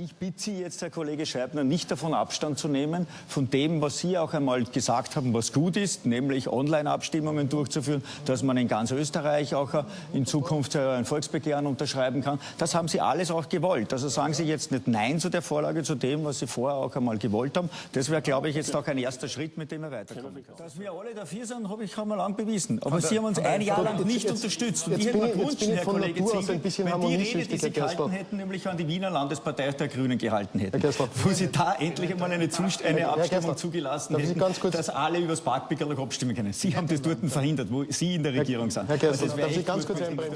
Ich bitte Sie jetzt, Herr Kollege Scheibner, nicht davon Abstand zu nehmen, von dem, was Sie auch einmal gesagt haben, was gut ist, nämlich Online-Abstimmungen durchzuführen, dass man in ganz Österreich auch äh, in Zukunft äh, ein Volksbegehren unterschreiben kann. Das haben Sie alles auch gewollt. Also sagen Sie jetzt nicht Nein zu der Vorlage, zu dem, was Sie vorher auch einmal gewollt haben. Das wäre, glaube ich, jetzt auch ein erster Schritt, mit dem wir weiterkommen können. Dass wir alle dafür sind, habe ich einmal lang bewiesen. Aber Sie haben uns ein Jahr lang nicht unterstützt. Und ich hätte mir gewünscht, Herr Kollege Ziegel, wenn die Rede, die Sie gehalten hätten, nämlich an die Wiener Landespartei der Grünen gehalten hätten, wo Sie da endlich einmal eine, Zust eine Abstimmung zugelassen hätten, dass alle über das Parkpickerl abstimmen können. Sie haben das dort verhindert, wo Sie in der Regierung sind. Herr Gerstl, darf ich ganz kurz einbringen?